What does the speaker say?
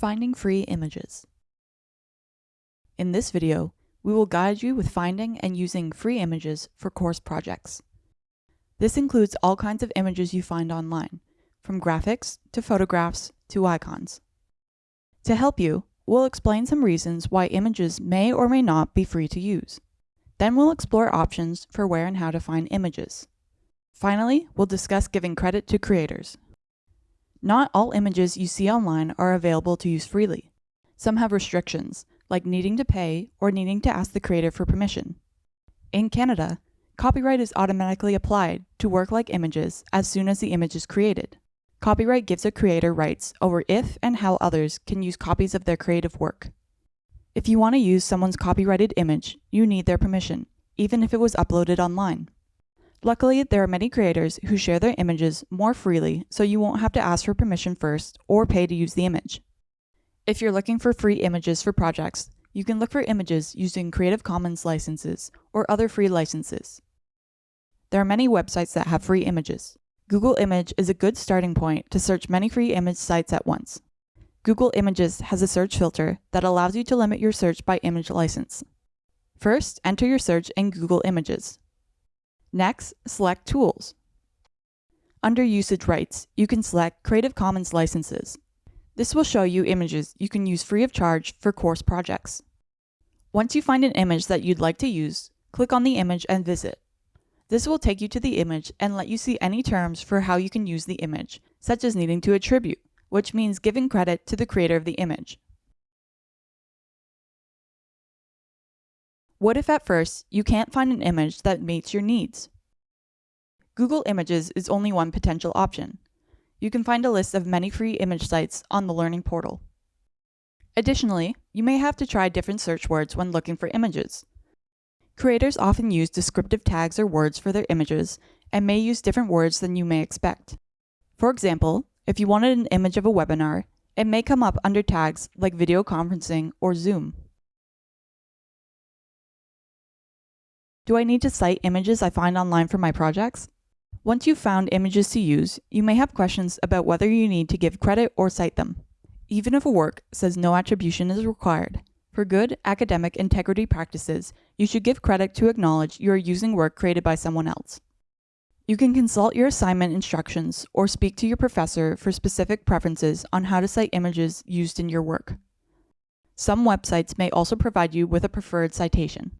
Finding free images. In this video, we will guide you with finding and using free images for course projects. This includes all kinds of images you find online, from graphics to photographs to icons. To help you, we'll explain some reasons why images may or may not be free to use. Then we'll explore options for where and how to find images. Finally, we'll discuss giving credit to creators. Not all images you see online are available to use freely. Some have restrictions, like needing to pay or needing to ask the creator for permission. In Canada, copyright is automatically applied to work-like images as soon as the image is created. Copyright gives a creator rights over if and how others can use copies of their creative work. If you want to use someone's copyrighted image, you need their permission, even if it was uploaded online. Luckily, there are many creators who share their images more freely, so you won't have to ask for permission first or pay to use the image. If you're looking for free images for projects, you can look for images using Creative Commons licenses or other free licenses. There are many websites that have free images. Google Image is a good starting point to search many free image sites at once. Google Images has a search filter that allows you to limit your search by image license. First, enter your search in Google Images. Next, select Tools. Under Usage Rights, you can select Creative Commons licenses. This will show you images you can use free of charge for course projects. Once you find an image that you'd like to use, click on the image and visit. This will take you to the image and let you see any terms for how you can use the image, such as needing to attribute, which means giving credit to the creator of the image. What if at first you can't find an image that meets your needs? Google Images is only one potential option. You can find a list of many free image sites on the Learning portal. Additionally, you may have to try different search words when looking for images. Creators often use descriptive tags or words for their images and may use different words than you may expect. For example, if you wanted an image of a webinar, it may come up under tags like video conferencing or Zoom. Do I need to cite images I find online for my projects? Once you've found images to use, you may have questions about whether you need to give credit or cite them. Even if a work says no attribution is required, for good academic integrity practices, you should give credit to acknowledge you are using work created by someone else. You can consult your assignment instructions or speak to your professor for specific preferences on how to cite images used in your work. Some websites may also provide you with a preferred citation.